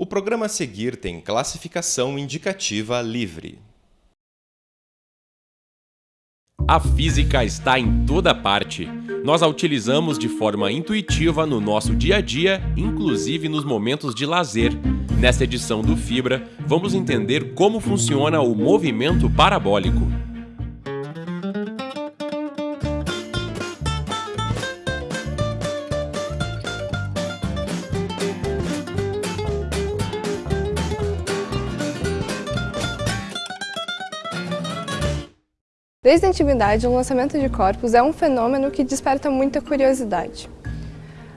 O programa a seguir tem classificação indicativa livre. A física está em toda parte. Nós a utilizamos de forma intuitiva no nosso dia a dia, inclusive nos momentos de lazer. Nesta edição do Fibra, vamos entender como funciona o movimento parabólico. Desde a antiguidade, o lançamento de corpos é um fenômeno que desperta muita curiosidade.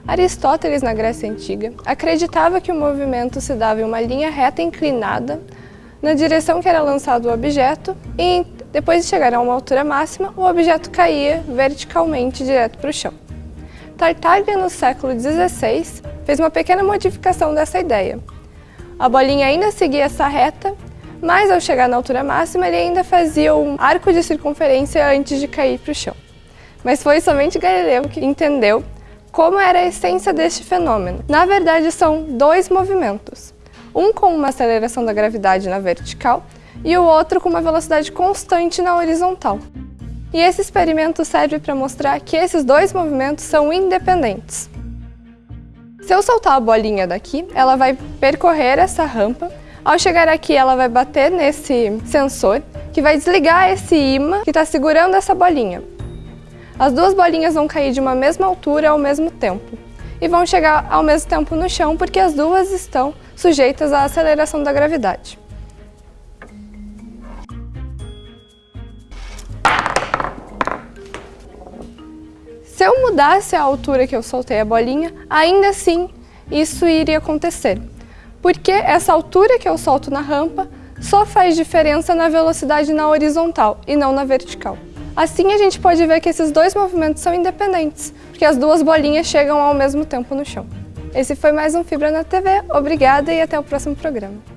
Aristóteles, na Grécia Antiga, acreditava que o movimento se dava em uma linha reta inclinada na direção que era lançado o objeto e, depois de chegar a uma altura máxima, o objeto caía verticalmente direto para o chão. Tartaglia, no século XVI, fez uma pequena modificação dessa ideia. A bolinha ainda seguia essa reta, mas ao chegar na altura máxima ele ainda fazia um arco de circunferência antes de cair para o chão. Mas foi somente Galileu que entendeu como era a essência deste fenômeno. Na verdade são dois movimentos, um com uma aceleração da gravidade na vertical e o outro com uma velocidade constante na horizontal. E esse experimento serve para mostrar que esses dois movimentos são independentes. Se eu soltar a bolinha daqui, ela vai percorrer essa rampa ao chegar aqui, ela vai bater nesse sensor, que vai desligar esse imã que está segurando essa bolinha. As duas bolinhas vão cair de uma mesma altura ao mesmo tempo e vão chegar ao mesmo tempo no chão porque as duas estão sujeitas à aceleração da gravidade. Se eu mudasse a altura que eu soltei a bolinha, ainda assim isso iria acontecer porque essa altura que eu solto na rampa só faz diferença na velocidade na horizontal e não na vertical. Assim a gente pode ver que esses dois movimentos são independentes, porque as duas bolinhas chegam ao mesmo tempo no chão. Esse foi mais um Fibra na TV, obrigada e até o próximo programa.